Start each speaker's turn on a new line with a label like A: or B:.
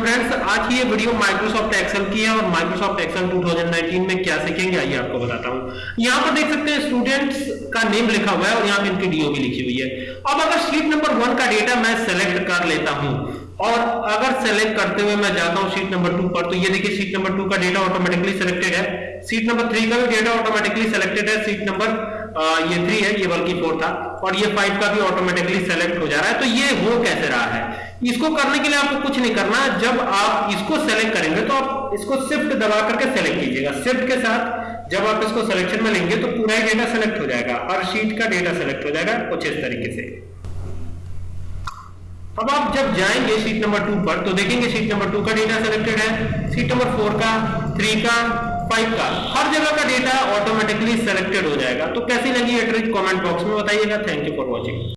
A: Friends आज की ये वीडियो माइक्रोसॉफ्ट एक्सेल की है और माइक्रोसॉफ्ट एक्सेल 2019 में क्या सीखेंगे, आइए आपको बताता हूँ। यहाँ पर देख सकते हैं स्टूडेंट्स का नेम लिखा हुआ है और यहाँ पे इनकी डीओ भी लिखी हुई है। अब अगर शीट नंबर वन का डेटा मैं सेलेक्ट कर लेता हूँ और अगर सेलेक्ट करते हुए मैं जाता हूँ शीट नंबर टू पर तो ये देखिए शीट नंबर टू का डेटा ऑटोमेटिकली सिलेक्टेड है। सीट नंबर थ्री का भी डेटा ऑटोमेटिकली सिलेक्टेड है। सीट नंबर ये थ्री है, ये बल्कि फोर था। और ये फाइव का भी ऑटोमेटिकली सेलेक्ट हो जा रहा है। तो ये हो कैसे रहा है? इसको करने के लिए आपको कुछ नहीं करना। जब आप इसको सेलेक्ट करेंगे तो आप इसको शिफ्ट दबा करके सेलेक्ट कीजिएगा। शिफ्ट के साथ जब आप इसको सिलेक्शन में लेंगे तो पूरा डेटा सेलेक्ट हो जाएगा। हर शीट का डेटा सेलेक्ट हो जाएगा, कुछ इस तरीके से। अब आप जब जाएँगे सीट नंबर टू पर तो देखेंगे सीट नंबर टू का डेटा सेलेक्टेड है सीट नंबर फोर का थ्री का फाइव का। हर जगह का डेटा ऑटोमेटिकली सेलेक्टेड हो जाएगा। तो कैसी लगी ये ट्रिक कमेंट बॉक्स में बताइएगा। Thank you for watching